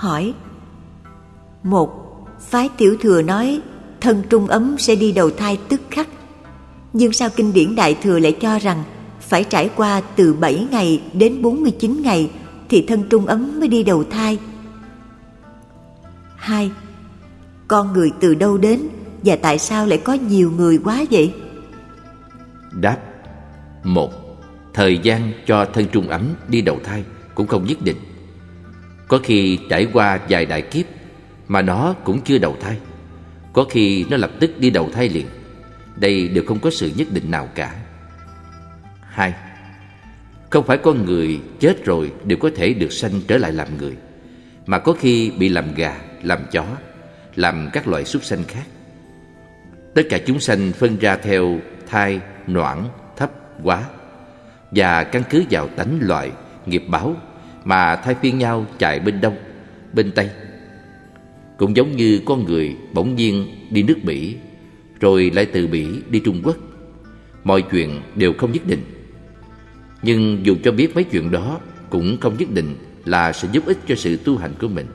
hỏi một phái tiểu thừa nói, thân trung ấm sẽ đi đầu thai tức khắc nhưng sao kinh điển đại thừa lại cho rằng phải trải qua từ 7 ngày đến 49 ngày thì thân trung ấm mới đi đầu thai 2. Con người từ đâu đến và tại sao lại có nhiều người quá vậy? Đáp, một, Thời gian cho thân trung ấm đi đầu thai cũng không nhất định có khi trải qua vài đại kiếp mà nó cũng chưa đầu thai. Có khi nó lập tức đi đầu thai liền. Đây đều không có sự nhất định nào cả. Hai Không phải con người chết rồi đều có thể được sanh trở lại làm người Mà có khi bị làm gà, làm chó Làm các loại súc sanh khác. Tất cả chúng sanh phân ra theo thai, noãn, thấp, quá Và căn cứ vào tánh loại, nghiệp báo mà thay phiên nhau chạy bên đông, bên tây. Cũng giống như con người bỗng nhiên đi nước Mỹ Rồi lại từ Mỹ đi Trung Quốc. Mọi chuyện đều không nhất định. Nhưng dù cho biết mấy chuyện đó Cũng không nhất định là sẽ giúp ích cho sự tu hành của mình.